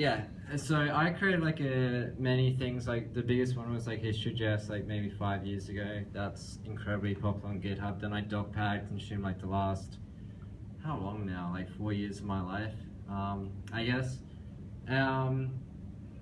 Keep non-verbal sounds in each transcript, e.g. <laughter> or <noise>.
Yeah, so I created like a, many things. Like the biggest one was like History.js, like maybe five years ago. That's incredibly popular on GitHub. Then I DocPad and consumed like the last how long now? Like four years of my life, um, I guess. Um,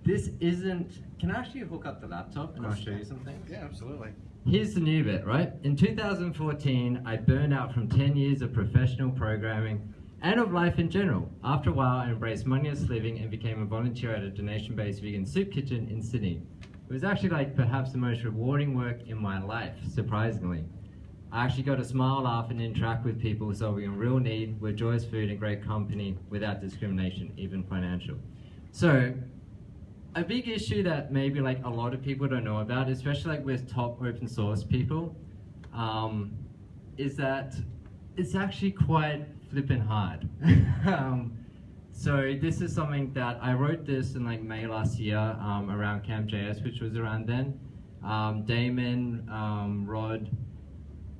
this isn't. Can I actually hook up the laptop and I'll show you something? Yeah, absolutely. Here's the new bit, right? In 2014, I burned out from 10 years of professional programming and of life in general. After a while, I embraced moneyless living and became a volunteer at a donation-based vegan soup kitchen in Sydney. It was actually like perhaps the most rewarding work in my life, surprisingly. I actually got to smile, laugh, and interact with people solving a real need with joyous food and great company without discrimination, even financial. So, a big issue that maybe like a lot of people don't know about, especially like with top open source people, um, is that it's actually quite flipping hard. <laughs> um, so this is something that I wrote this in like May last year um, around Camp.js, which was around then. Um, Damon, um, Rod,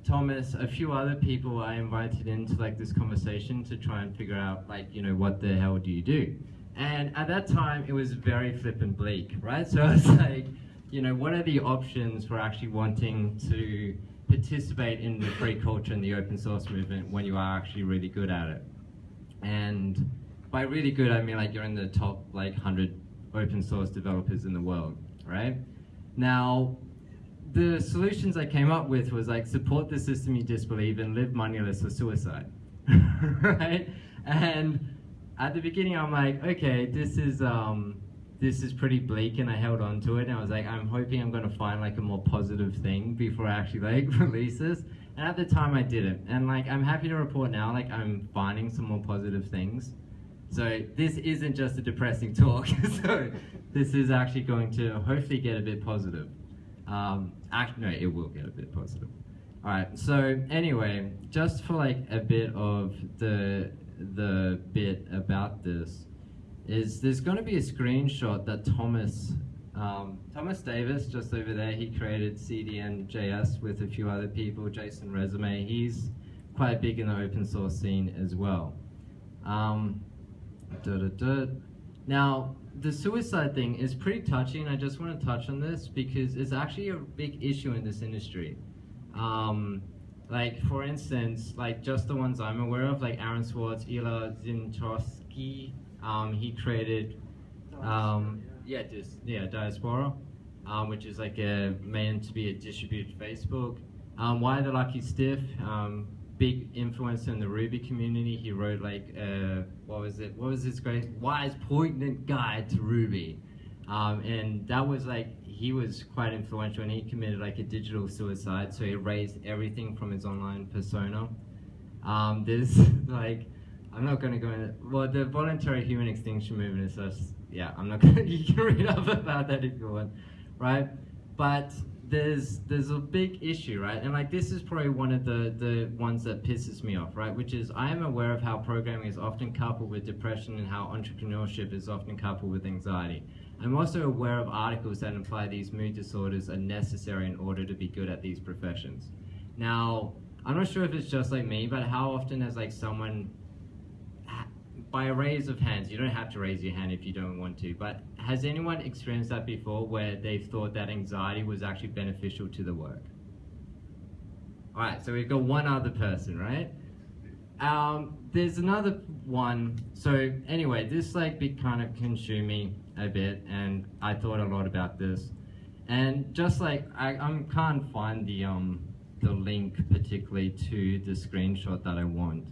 Thomas, a few other people I invited into like this conversation to try and figure out like, you know, what the hell do you do? And at that time, it was very flippin' bleak, right? <laughs> So it's like, you know, what are the options for actually wanting to participate in the free culture and the open source movement when you are actually really good at it? And by really good, I mean like you're in the top like 100 open source developers in the world, right? Now, the solutions I came up with was like support the system you disbelieve and live moneyless or suicide, <laughs> right? And at the beginning, I'm like, okay, this is um, this is pretty bleak, and I held on to it, and I was like, I'm hoping I'm gonna find like a more positive thing before I actually like <laughs> release this. And at the time, I didn't, and like I'm happy to report now, like I'm finding some more positive things. So this isn't just a depressing talk. <laughs> so this is actually going to hopefully get a bit positive. Um, actually, no, it will get a bit positive. All right. So anyway, just for like a bit of the the bit about this is there's going to be a screenshot that Thomas um, Thomas Davis just over there he created CDN.js with a few other people JSON Resume. He's quite big in the open source scene as well. Um, duh, duh, duh. now the suicide thing is pretty touching I just want to touch on this because it's actually a big issue in this industry. Um, like for instance, like just the ones I'm aware of, like Aaron Swartz, Ilya Zhitomirskiy, um, he created, um, yeah, just yeah, Diaspora, um, which is like a meant to be a distributed Facebook. Um, Y the Lucky Stiff, um, big influencer in the Ruby community. He wrote like, uh, what was it? What was this great Why's poignant guide to Ruby, um, and that was like he was quite influential and he committed like a digital suicide. So he erased everything from his online persona. Um, there's <laughs> like, I'm not going to go into, well, the voluntary human extinction movement is just, yeah, I'm not <laughs> going to, you can read up about that if you want, right? But there's there's a big issue, right? And like this is probably one of the the ones that pisses me off, right? Which is I am aware of how programming is often coupled with depression and how entrepreneurship is often coupled with anxiety. I'm also aware of articles that imply these mood disorders are necessary in order to be good at these professions. Now, I'm not sure if it's just like me, but how often has like someone, by a raise of hands, you don't have to raise your hand if you don't want to, but has anyone experienced that before where they've thought that anxiety was actually beneficial to the work? All right, so we've got one other person, right? Um, there's another one. So anyway, this like be kind of consuming a bit, and I thought a lot about this. And just like I, I can't find the um the link particularly to the screenshot that I want.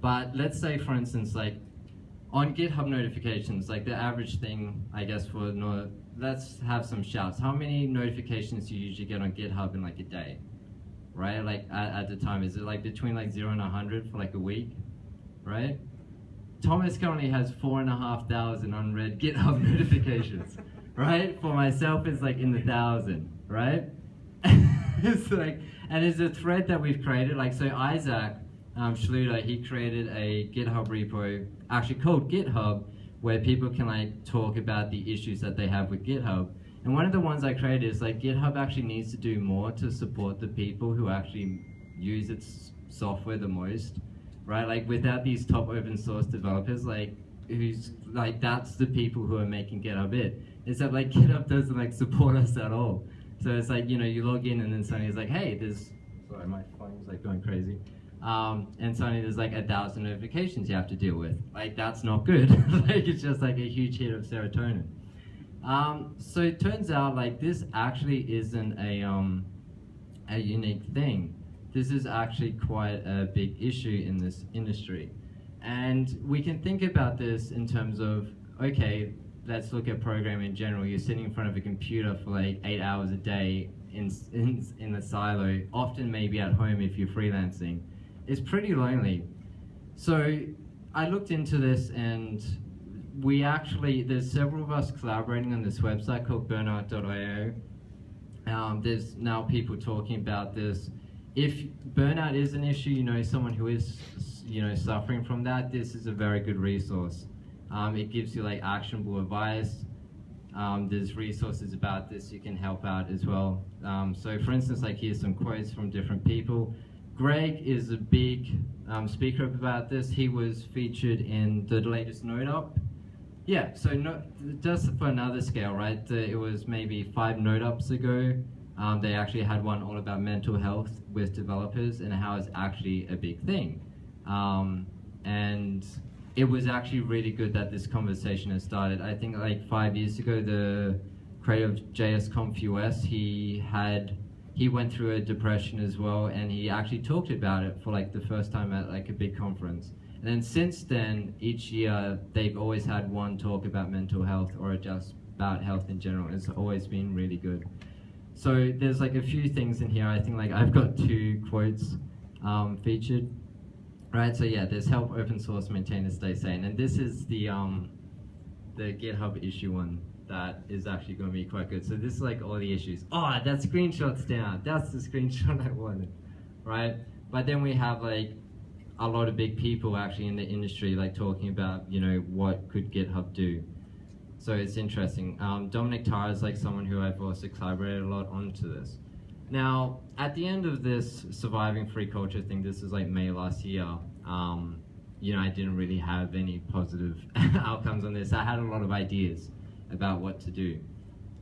But let's say, for instance, like on GitHub notifications, like the average thing, I guess for no, let's have some shouts. How many notifications do you usually get on GitHub in like a day? Right, like at, at the time, is it like between like zero and a hundred for like a week, right? Thomas currently has four and a half thousand unread <laughs> GitHub notifications, right? For myself, it's like in the thousand, right? <laughs> it's like, and it's a thread that we've created. Like, so Isaac um, Schlueter, he created a GitHub repo, actually called GitHub, where people can like talk about the issues that they have with GitHub. And one of the ones I created is like GitHub actually needs to do more to support the people who actually use its software the most right? Like without these top open source developers, like who's like that's the people who are making GitHub it. That like GitHub doesn't like support us at all. So it's like you know you log in and then suddenly it's like hey there's sorry my phone's like going crazy. Um, and suddenly there's like a thousand notifications you have to deal with. Like that's not good. <laughs> like it's just like a huge hit of serotonin. Um, so it turns out like this actually isn't a um, a unique thing. This is actually quite a big issue in this industry. And we can think about this in terms of, okay, let's look at programming in general. You're sitting in front of a computer for like eight hours a day in, in, in a silo, often maybe at home if you're freelancing. It's pretty lonely. So I looked into this and we actually, there's several of us collaborating on this website called burnout.io. Um, there's now people talking about this. If burnout is an issue, you know, someone who is, you know, suffering from that, this is a very good resource. Um, it gives you like actionable advice. Um, there's resources about this you can help out as well. Um, so for instance, like here's some quotes from different people. Greg is a big um, speaker about this. He was featured in the latest NodeUp. Yeah, so no, just for another scale, right? it was maybe five NodeUps ago. Um, they actually had one all about mental health with developers and how it's actually a big thing. Um, and it was actually really good that this conversation has started. I think like five years ago, the creator of JSConf US, he had he went through a depression as well, and he actually talked about it for like the first time at like a big conference. And then since then, each year they've always had one talk about mental health or just about health in general. It's always been really good. So there's like a few things in here. I think like I've got two quotes um, featured. Right, so yeah, there's help open source maintainers stay sane, and this is the um, the GitHub issue one that is actually going to be quite good. So this is like all the issues. Oh, that screenshot's down. That's the screenshot <laughs> I wanted, right? But then we have like a lot of big people actually in the industry like talking about you know what could GitHub do. So it's interesting. Um, Dominic Tarr is like someone who I've also collaborated a lot onto this. Now, at the end of this surviving free culture thing, this is like May last year, um, you know, I didn't really have any positive <laughs> outcomes on this. I had a lot of ideas about what to do.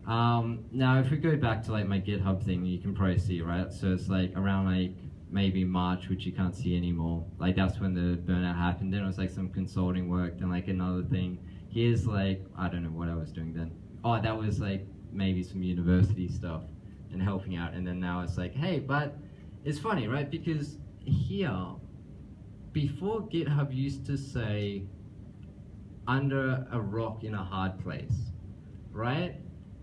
Um, now, if we go back to like my GitHub thing, you can probably see, right? So it's like around like maybe March, which you can't see anymore. Like that's when the burnout happened. Then it was like some consulting work, then like another thing. Here's like, I don't know what I was doing then. Oh, that was like maybe some university stuff and helping out. And then now it's like, hey, but it's funny, right? Because here, before GitHub used to say under a rock in a hard place, right?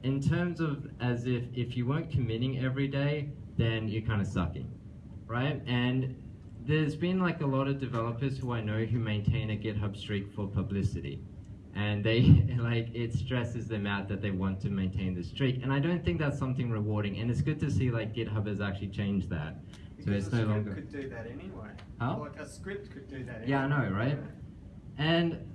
In terms of as if if you weren't committing every day, then you're kind of sucking, right? And there's been like a lot of developers who I know who maintain a GitHub streak for publicity. And they <laughs> like it stresses them out that they want to maintain the streak. And i don't think that's something rewarding. And it's good to see like github has actually changed that. Because so it's no longer could do that anyway. Huh? like a script could do that yeah i know right? And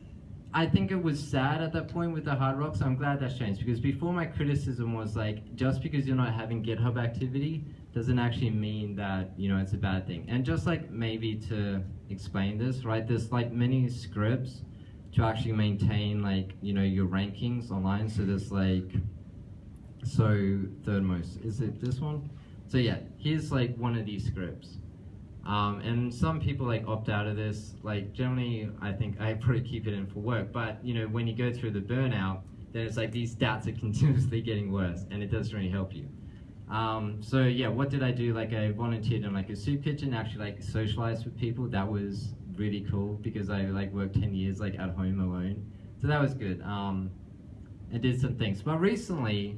i think it was sad at that point with the hard rock so i'm glad that's changed because before my criticism was like just because you're not having github activity doesn't actually mean that you know it's a bad thing and just like maybe to explain this right there's like many scripts to actually maintain like you know your rankings online. So there's like so third most is it this one? So yeah, here's like one of these scripts. Um, and some people like opt out of this. Like generally, I think I <laughs> probably keep it in for work. But you know, when you go through the burnout, then it's like these stats are <laughs> continuously getting worse, and it doesn't really help you. Um, so yeah, what did I do? Like I volunteered in like a soup kitchen, actually like socialized with people. That was really cool because I like worked 10 years like at home alone. So that was good. Um, I did some things. But recently,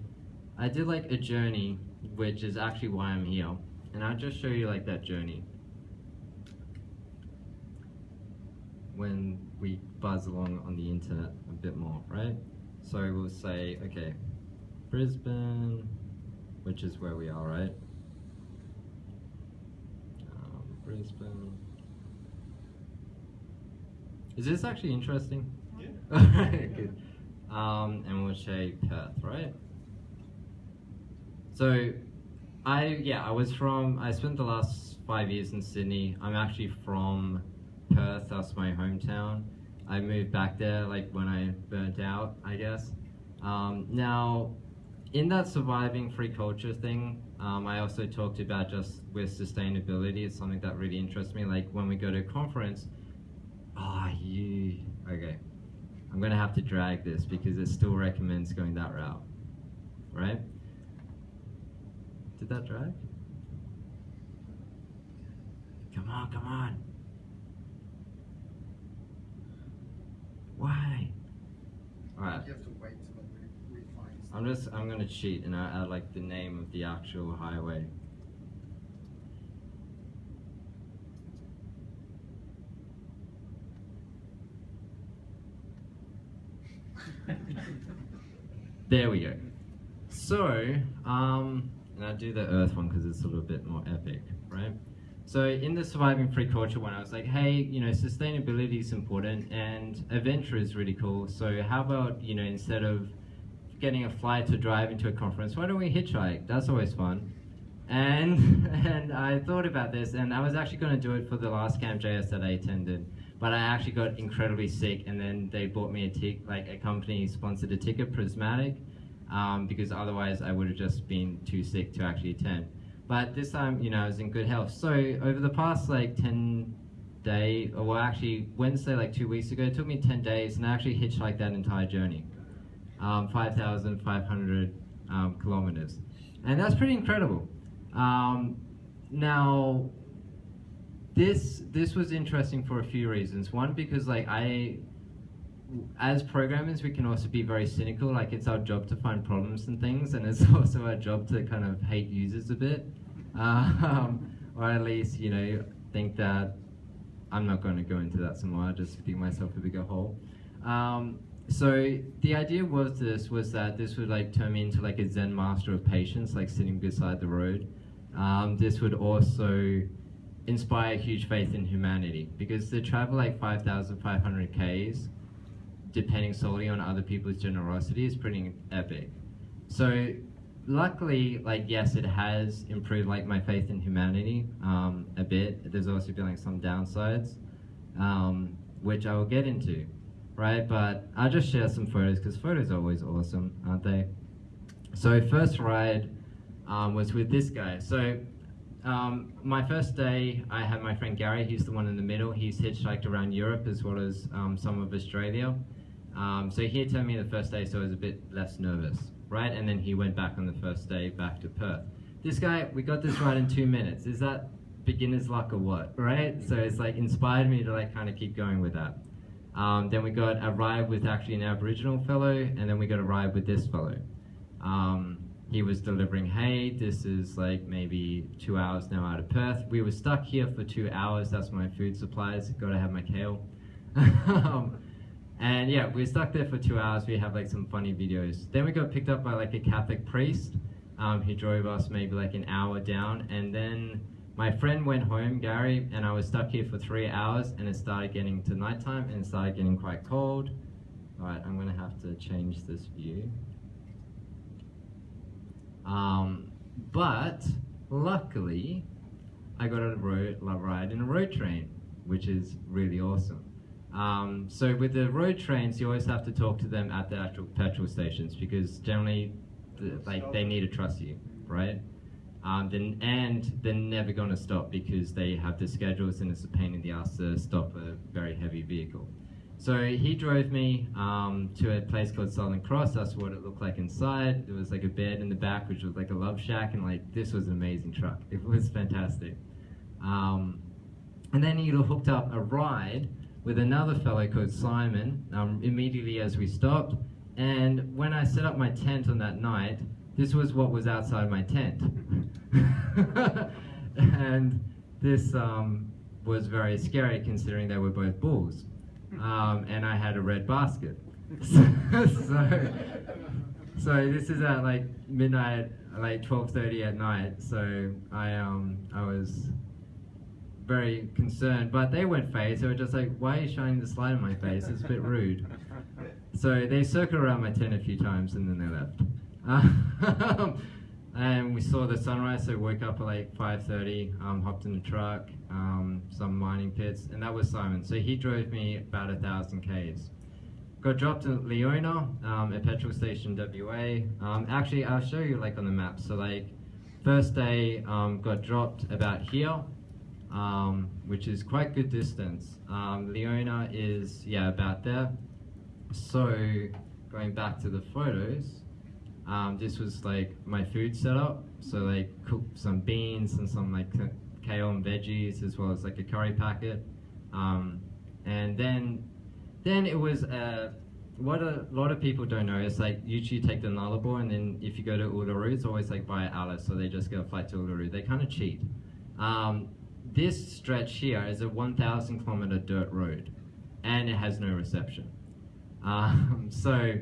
I did like a journey, which is actually why I'm here. And I'll just show you like that journey. When we buzz along on the internet a bit more, right? So we'll say, okay, Brisbane, which is where we are, right? Um, Brisbane. Is this actually interesting? Yeah. <laughs> Good. Um, and we'll say Perth, right? So, I yeah, I was from. I spent the last five years in Sydney. I'm actually from Perth. That's my hometown. I moved back there like when I burnt out, I guess. Um, now, in that surviving free culture thing, um, I also talked about just with sustainability. It's something that really interests me. Like when we go to a conference, ah, oh, you okay. I'm gonna have to drag this because it still recommends going that route, right? Did that drag? Come on, come on. Why? Alright. You have to wait till it refines. I'm just, I'm gonna cheat and I add like the name of the actual highway. there we go. So, um, and I do the Earth one because it's a little bit more epic, right? So in the surviving free culture one, I was like, hey, you know, sustainability is important and adventure is really cool. So how about, you know, instead of getting a flight to drive into a conference, why don't we hitchhike? That's always fun. And <laughs> and I thought about this, and I was actually going to do it for the last Camp JS that I attended, but I actually got incredibly sick, and then they bought me a tick, like a company sponsored a ticket, Prismatic, um, because otherwise I would have just been too sick to actually attend. But this time, you know, I was in good health. So over the past like 10 day, or well actually Wednesday, like two weeks ago, it took me 10 days and I actually hitchhiked that entire journey. Um, 5,500 um, kilometers. And that's pretty incredible. Um, now, this this was interesting for a few reasons. One, because like I, as programmers, we can also be very cynical. Like it's our job to find problems and things, and it's <laughs> also our job to kind of hate users a bit um, <laughs> or at least you know think that I'm not going to go into that some more. I just dig myself a bigger hole. Um, so the idea was this was that this would like turn me into like a Zen master of patience, like sitting beside the road. Um, this would also inspire huge faith in humanity because to travel like 5,500 Ks, depending solely on other people's generosity, is pretty epic. So luckily, like yes, it has improved like my faith in humanity um, a bit. There's also been like some downsides, um, which I will get into, right? But I'll just share some photos because photos are always awesome, aren't they? So first ride um, was with this guy. So um, my first day, I had my friend Gary. He's the one in the middle. He's hitchhiked around Europe as well as um, some of Australia. Um, so he had told me the first day, so I was a bit less nervous right? And then he went back on the first day back to Perth. This guy, we got this right in two minutes. Is that beginner's luck or what, right? So it's like inspired me to like kind of keep going with that. Um, then we got a ride with actually an Aboriginal fellow, and then we got a ride with this fellow. Um, he was delivering hay. This is like maybe two hours now out of Perth. We were stuck here for two hours. That's my food supplies. Got to have my kale. <laughs> um, and yeah, we stuck there for two hours. We have like some funny videos. Then we got picked up by like a Catholic priest. Um, he drove us maybe like an hour down. And then my friend went home, Gary, and I was stuck here for three hours. And it started getting to nighttime and it started getting quite cold. All right, I'm gonna have to change this view. Um, but luckily, I got a road, ride in a road train, which is really awesome. Um, so with the road trains, you always have to talk to them at the actual petrol stations because generally, the, like they need to trust you, right? Um, then, and they're never going to stop because they have the schedules and it's a pain in the ass to stop a very heavy vehicle. So he drove me um, to a place called Southern Cross. That's what it looked like inside. There was like a bed in the back, which was like a love shack, and like this was an amazing truck. It was <laughs> fantastic. Um, and then he hooked up a ride with another fellow called Simon um, immediately as we stopped. And when I set up my tent on that night, this was what was outside my tent. <laughs> and this um, was very scary considering they were both bulls. Um, and I had a red basket. <laughs> so, so this is at like midnight, like 12.30 at night. So I, um, I was very concerned, but they weren't phased. They were just like, why are you shining this light in my face? It's a bit rude. <laughs> So they circled around my tent a few times and then they left. Um, <laughs> and we saw the sunrise. So woke up at like 5:30, um, hopped in the truck, um, some mining pits, and that was Simon. So he drove me about a thousand k's. Got dropped at Leona, um, a petrol station, WA. Um, actually, I'll show you like on the map. So like, first day um, got dropped about here, um, which is quite good distance. Um, Leona is yeah about there. So going back to the photos, um, this was like my food setup. So like cooked some beans and some like kale and veggies as well as like a curry packet. Um, and then then it was uh, what a lot of people don't know is like usually you take the Nullarbor and then if you go to Uluru it's always like via Alice so they just get a flight to Uluru. They kind of cheat. Um, this stretch here is a 1,000 kilometer dirt road and it has no reception. Um, <laughs> so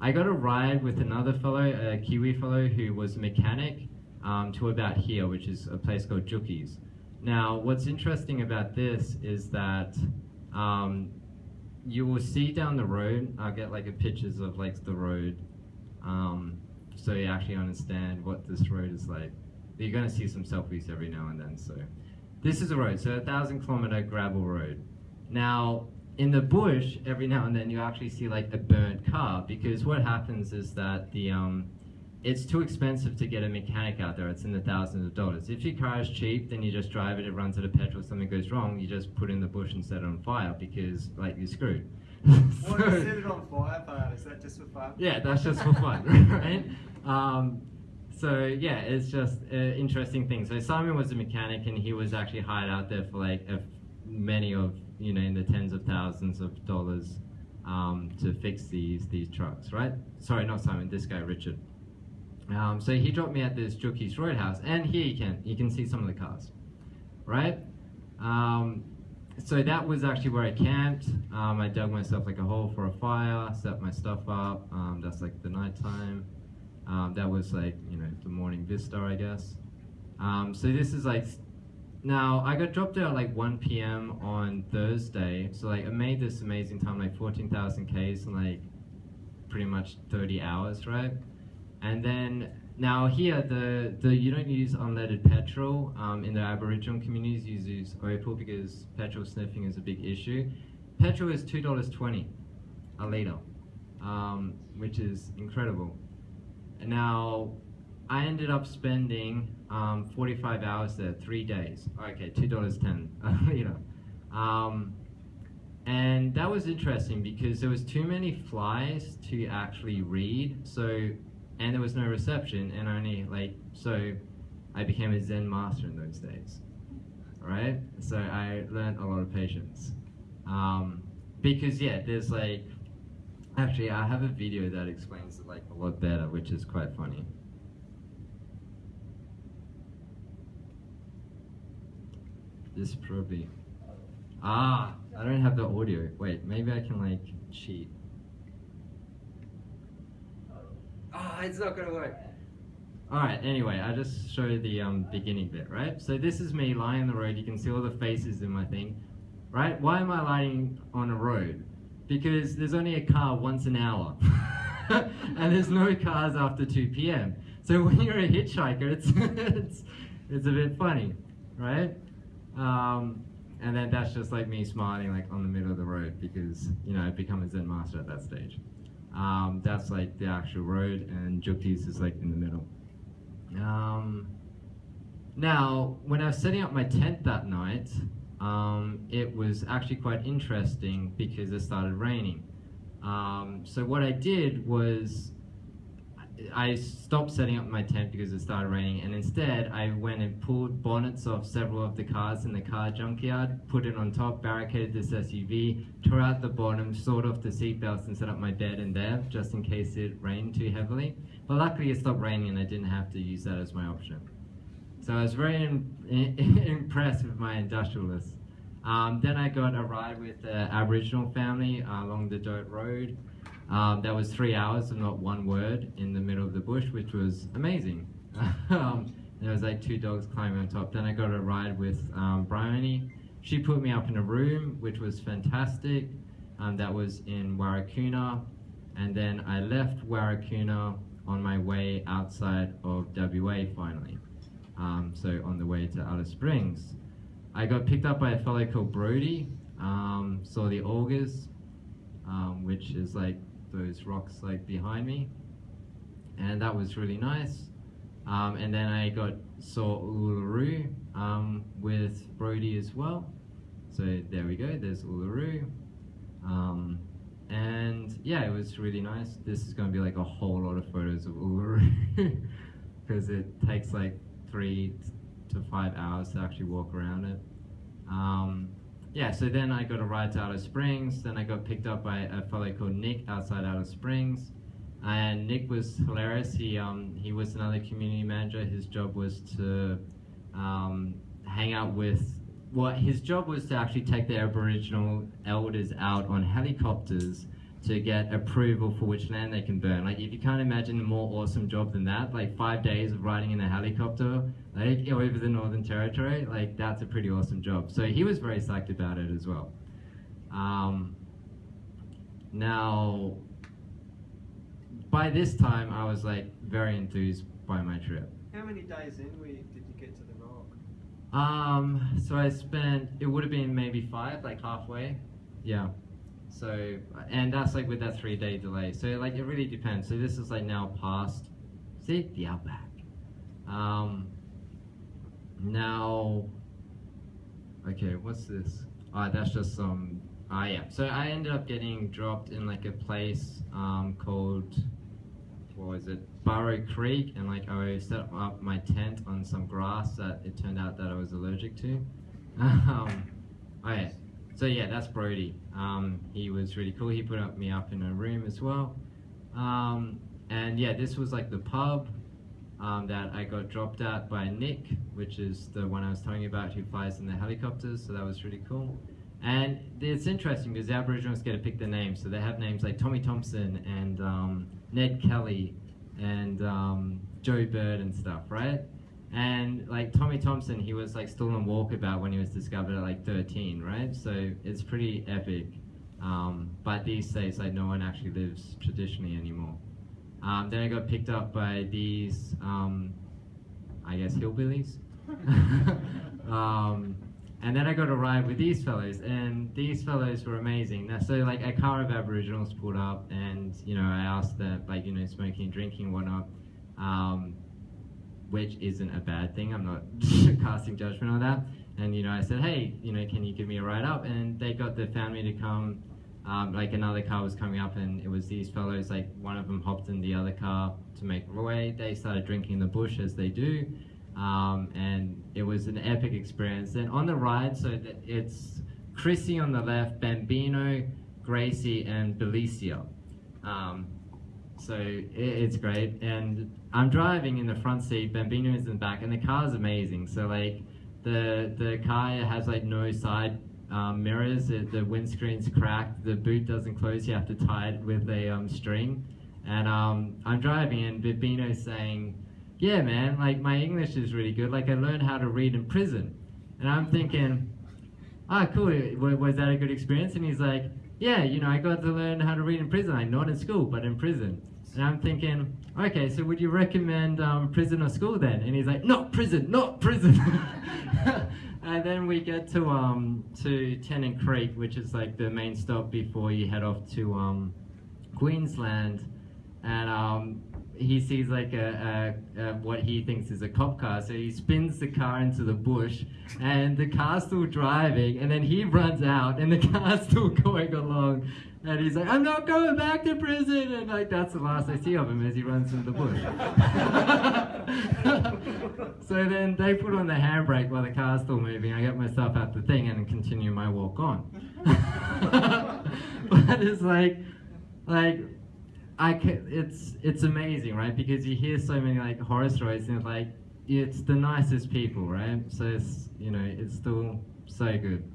I got a ride with another fellow, a Kiwi fellow who was a mechanic um, to about here, which is a place called Jukis. Now, what's interesting about this is that um, you will see down the road. I'll get like a pictures of like the road, um, so you actually understand what this road is like. You're gonna see some selfies every now and then. So, this is a road. So a thousand kilometer gravel road. Now, in the bush, every now and then you actually see like a burnt car because what happens is that the um, it's too expensive to get a mechanic out there. It's in the thousands of dollars. If your car is cheap, then you just drive it. It runs out of petrol. Something goes wrong, you just put it in the bush and set it on fire because like you're screwed. <laughs> So- set it on fire part? Is that just for fun? yeah, that's just for fun, <laughs> right? Um, so yeah, it's just an interesting thing. So Simon was a mechanic, and he was actually hired out there for like a, many of you know in the tens of thousands of dollars um, to fix these these trucks, right? Sorry, not Simon. This guy, Richard. Um, so he dropped me at this Jukis Roadhouse, and here you can you can see some of the cars, right? Um, so that was actually where I camped. Um, I dug myself like a hole for a fire, set my stuff up. Um, that's like the nighttime. Um, that was like you know the morning vista, I guess. Um, so this is like now I got dropped out at like 1 p.m. on Thursday. So like I made this amazing time, like 14,000 k's in like pretty much 30 hours, right? And then now here the the you don't use unleaded petrol um, in the Aboriginal communities. You use opal because petrol sniffing is a big issue. Petrol is two dollars twenty a liter, um, which is incredible. Now I ended up spending um, 45 hours there, three days. Okay, two dollars ten <laughs> you know. Um, and that was interesting because there was too many flies to actually read. So, and there was no reception, and only like so, I became a Zen master in those days. All right, so I learned a lot of patience. Um, because yeah, there's like, actually, I have a video that explains it like a lot better, which is quite funny. This probably. Ah, I don't have the audio. Wait, maybe I can like cheat. Ah, it's not gonna work. All right. Anyway, I just show the um, beginning bit, right? So this is me lying on the road. You can see all the faces in my thing, right? Why am I lying on a road? Because there's only a car once an hour, <laughs> and there's no cars after 2 p.m. So when you're a hitchhiker, it's <laughs> it's it's a bit funny, right? Um, and then that's just like me smiling like on the middle of the road because you know I've become a Zen master at that stage. Um, that's like the actual road, and Jukis is like in the middle. Um, now, when I was setting up my tent that night, um, it was actually quite interesting because it started raining. Um, so what I did was I stopped setting up my tent because it started raining, and instead I went and pulled bonnets off several of the cars in the car junkyard, put it on top, barricaded this SUV, tore out the bottom, sawed off the seatbelts, and set up my bed in there just in case it rained too heavily. But luckily it stopped raining, and I didn't have to use that as my option. So I was very in, <laughs> impressed with my industrialists. Um, then I got a ride with the Aboriginal family uh, along the dirt road. Um, that was three hours of not one word in the middle of the bush, which was amazing. <laughs> um, there was like two dogs climbing on top. Then I got a ride with um, Bryony. She put me up in a room, which was fantastic. Um, that was in Warakurna. And then I left Warakurna on my way outside of WA finally. Um, so on the way to Alice Springs. I got picked up by a fellow called Brody, um, saw the Olgas, um, which is like those rocks like behind me, and that was really nice. Um, and then I got saw Uluru um, with Brody as well. So there we go. There's Uluru. Um, and yeah, it was really nice. This is going to be like a whole lot of photos of Uluru <laughs> because it takes like three to five hours to actually walk around it. Um, yeah, so then I got a ride to Alice Springs. Then I got picked up by a fellow called Nick outside Alice Springs. And Nick was hilarious. He, um, he was another community manager. His job was to um, hang out with, well, his job was to actually take the Aboriginal elders out on helicopters to get approval for which land they can burn. Like, if you can't imagine a more awesome job than that, like five days of riding in a helicopter, like <laughs> over the Northern Territory, like that's a pretty awesome job. So he was very psyched about it as well. Um, now, by this time, I was like very enthused by my trip. How many days in we, did you get to the rock? Um, so I spent, it would have been maybe five, like halfway. Yeah. So, and that's like with that three day delay. So, like, it really depends. So, this is like now past, see, the outback. Um, now, okay, what's this? Ah, that's just some, ah, yeah. So, I ended up getting dropped in like a place um, called, what was it? Barrow Creek, and like I set up my tent on some grass that it turned out that I was allergic to. <laughs> um, oh yeah. So yeah, that's Brody. Um, he was really cool. He put up me up in a room as well. Um, and yeah, this was like the pub um, that I got dropped at by Nick, which is the one I was telling you about who flies in the helicopters. So that was really cool. And it's interesting because the Aboriginals get to pick their names. So they have names like Tommy Thompson and um, Ned Kelly and um, Joe Bird and stuff, right? And like Tommy Thompson, he was like still on walkabout when he was discovered at like 13, right? So it's pretty epic. Um, but these days, like no one actually lives traditionally anymore. Um, then I got picked up by these, um, I guess, hillbillies. <laughs> um, and then I got a ride with these fellows, and these fellows were amazing. Now, so like a car of Aboriginals pulled up, and you know I asked them like you know smoking drinking whatnot, um, which isn't a bad thing. I'm not <laughs> casting judgment on that. And you know I said, hey, you know, can you give me a ride up? And they got the family to come. Um, like another car was coming up, and it was these fellows. Like one of them hopped in the other car to make way. They started drinking in the bush as they do. Um, and it was an epic experience. And on the ride, so it's Chrissy on the left, Bambino, Gracie, and Belicia. Um, so it, it's great. And I'm driving in the front seat, Bambino is in the back, and the car is amazing. So like the the car has like no side um, mirrors, the windscreen's cracked, the boot doesn't close, you have to tie it with a um, string. And um, I'm driving, and Bambino's saying, yeah, man, like my English is really good. Like I learned how to read in prison. And I'm thinking, ah, cool. Was that a good experience? And he's like, yeah, you know, I got to learn how to read in prison. Like not in school, but in prison. And I'm thinking, okay, so would you recommend um, prison or school then? And he's like, not prison, not prison. <laughs> and then we get to um, to Tennant Creek, which is like the main stop before you head off to um, Queensland. And um, he sees like a, a, a, what he thinks is a cop car, so he spins the car into the bush, and the car's still driving, and then he runs out, and the <laughs> car's still going along, and he's like, "I'm not going back to prison," and like that's the last I see of him as he runs into the bush. <laughs> so then they put on the handbrake while the car's still moving. I get myself out the thing and continue my walk on. <laughs> but it's like, like I can, it's it's amazing, right? Because you hear so many like horror stories, and like it's the nicest people, right? So it's you know it's still so good.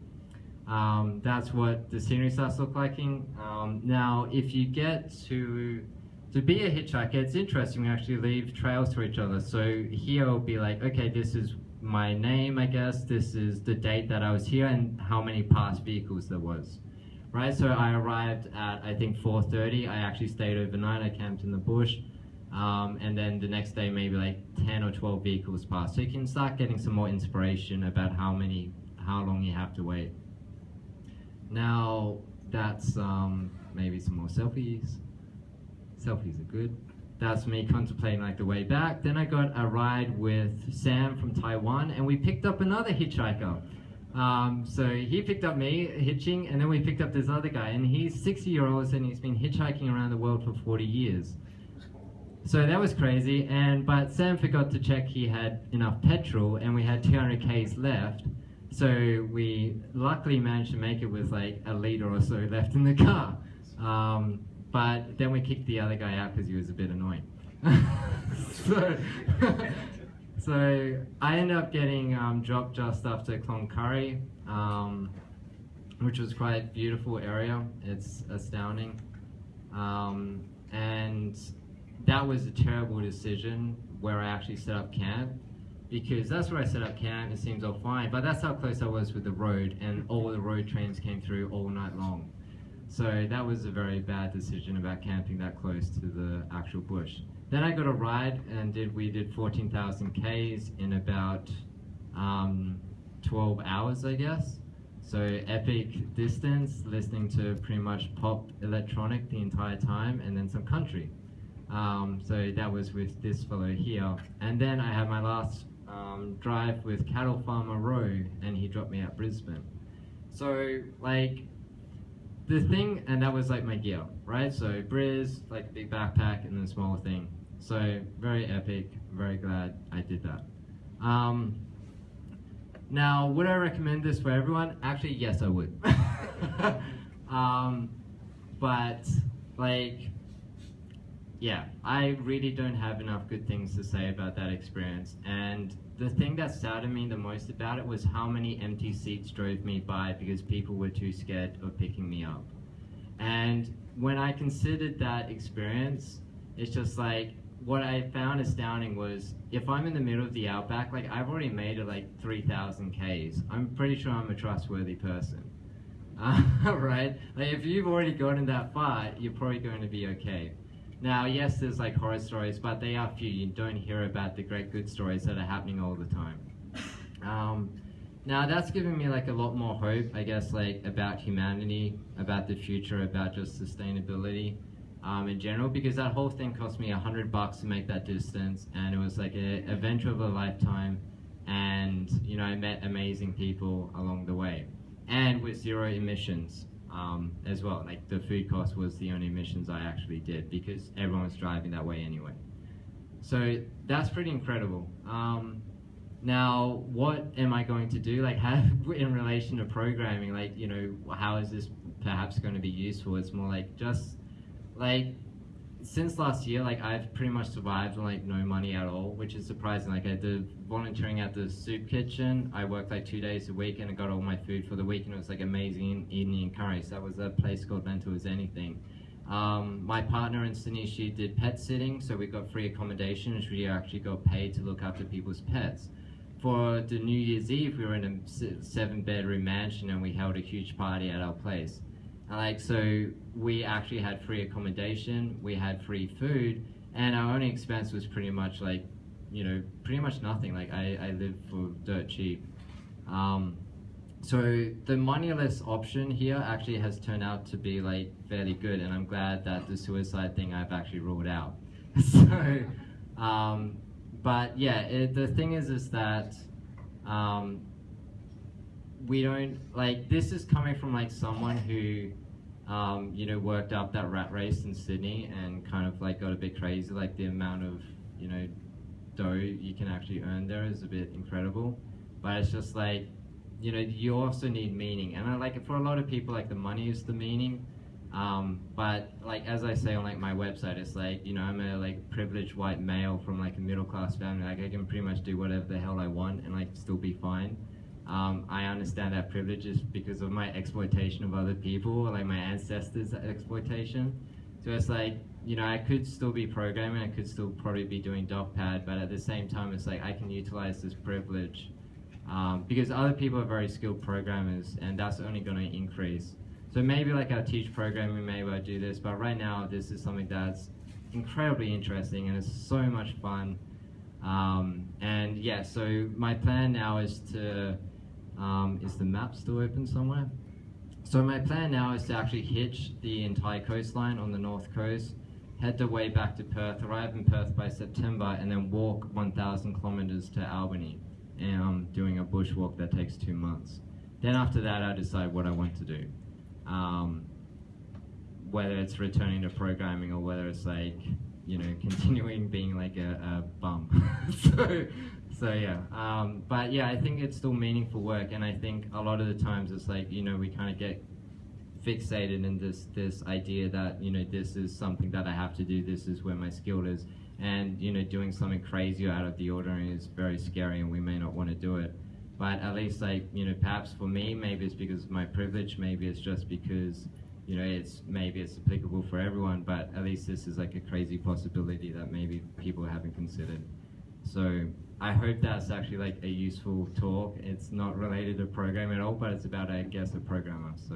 Um, that's what the scenery starts look like. Um, now, if you get to to be a hitchhiker, it's interesting. We actually leave trails to each other. So here will be like, okay, this is my name, I guess. This is the date that I was here, and how many past vehicles there was right? So I arrived at I think 4:30. I actually stayed overnight. I camped in the bush, Um, and then the next day, maybe like 10 or 12 vehicles passed. So you can start getting some more inspiration about how many, how long you have to wait. Now, that's um, maybe some more selfies. Selfies are good. That's me contemplating like the way back. Then I got a ride with Sam from Taiwan, and we picked up another hitchhiker. Um, so he picked up me hitching, and then we picked up this other guy, and he's 60 year old and he's been hitchhiking around the world for 40 years. So that was crazy, and but Sam forgot to check he had enough petrol, and we had 200 k's left. So we luckily managed to make it with like a liter or so left in the car. Um, but then we kicked the other guy out because he was a bit annoying. <laughs> so, <laughs> so I ended up getting um, dropped just after Cloncurry, um, which was quite beautiful area. It's astounding. Um, and that was a terrible decision where I actually set up camp because that's where I set up camp. It seems all fine, but that's how close I was with the road, and all the road trains came through all night long. So that was a very bad decision about camping that close to the actual bush. Then I got a ride and did we did 14,000 Ks in about um, 12 hours, I guess. So epic distance, listening to pretty much pop electronic the entire time, and then some country. Um, so that was with this fellow here. And then I had my last um, drive with Cattle Farmer Rowe, and he dropped me at Brisbane. So, like, the thing, and that was like my gear, right? So, Briz, like big backpack, and then smaller thing. So, very epic, very glad I did that. Um, now, would I recommend this for everyone? Actually, yes, I would. <laughs> um, but, like, yeah, I really don't have enough good things to say about that experience. And the thing that saddened me the most about it was how many empty seats drove me by because people were too scared of picking me up. And when I considered that experience, it's just like what I found astounding was if I'm in the middle of the outback, like I've already made it like 3,000 Ks. I'm pretty sure I'm a trustworthy person. Uh, <laughs> right? Like if you've already gotten that far, you're probably going to be okay. Now, yes, there's like horror stories, but they are few. You don't hear about the great good stories that are happening all the time. Um, now, that's given me like a lot more hope, I guess, like about humanity, about the future, about just sustainability um, in general, because that whole thing cost me a hundred bucks to make that distance, and it was like an adventure of a lifetime, and you know, I met amazing people along the way, and with zero emissions um, as well. Like the food cost was the only missions I actually did because everyone was driving that way anyway. So that's pretty incredible. Um, now, what am I going to do? Like, <laughs> how, in relation to programming, like, you know, how is this perhaps going to be useful? It's more like just like since last year, like I've pretty much survived on like no money at all, which is surprising. Like I did volunteering at the soup kitchen. I worked like two days a week and I got all my food for the week, and it was like amazing Indian curry. So that was a place called Mental as Anything. Um, my partner in Sydney, she did pet sitting, so we got free accommodation, and she actually got paid to look after people's pets. For the New Year's Eve, we were in a seven bedroom mansion and we held a huge party at our place. Like, so we actually had free accommodation, we had free food, and our only expense was pretty much like, you know, pretty much nothing. Like, I, I lived for dirt cheap. Um, so the moneyless option here actually has turned out to be like fairly good, and I'm glad that the suicide thing I've actually ruled out. <laughs> so, um, but yeah, it, the thing is, is that um, we don't like this is coming from like someone who um, you know, worked up that rat race in Sydney and kind of like got a bit crazy. Like the amount of, you know, dough you can actually earn there is a bit incredible. But it's just like, you know, you also need meaning. And I like it for a lot of people, like the money is the meaning. Um, but like as I say on like my website, it's like you know I'm a like privileged white male from like a middle class family. Like I can pretty much do whatever the hell I want and like still be fine. Um, I understand that privilege is because of my exploitation of other people, like my ancestors' exploitation. So it's like, you know, I could still be programming, I could still probably be doing DocPad, but at the same time, it's like I can utilize this privilege um, because other people are very skilled programmers, and that's only going to increase. So maybe like I'll teach programming, maybe I'll do this, but right now, this is something that's incredibly interesting and it's so much fun. Um, and yeah, so my plan now is to um, is the map still open somewhere? So my plan now is to actually hitch the entire coastline on the north coast, head the way back to Perth, arrive in Perth by September, and then walk 1,000 kilometers to Albany, and I'm doing a bushwalk that takes two months. Then after that, I decide what I want to do. Um, whether it's returning to programming or whether it's like you know <laughs> continuing being like a, a bum <laughs> so so yeah um, but yeah i think it's still meaningful work and i think a lot of the times it's like you know we kind of get fixated in this this idea that you know this is something that i have to do this is where my skill is and you know doing something crazy or out of the ordinary is very scary and we may not want to do it but at least like you know perhaps for me maybe it's because of my privilege maybe it's just because you know, it's maybe it's applicable for everyone, but at least this is like a crazy possibility that maybe people haven't considered. So I hope that's actually like a useful talk. It's not related to programming at all, but it's about, I guess, a programmer. So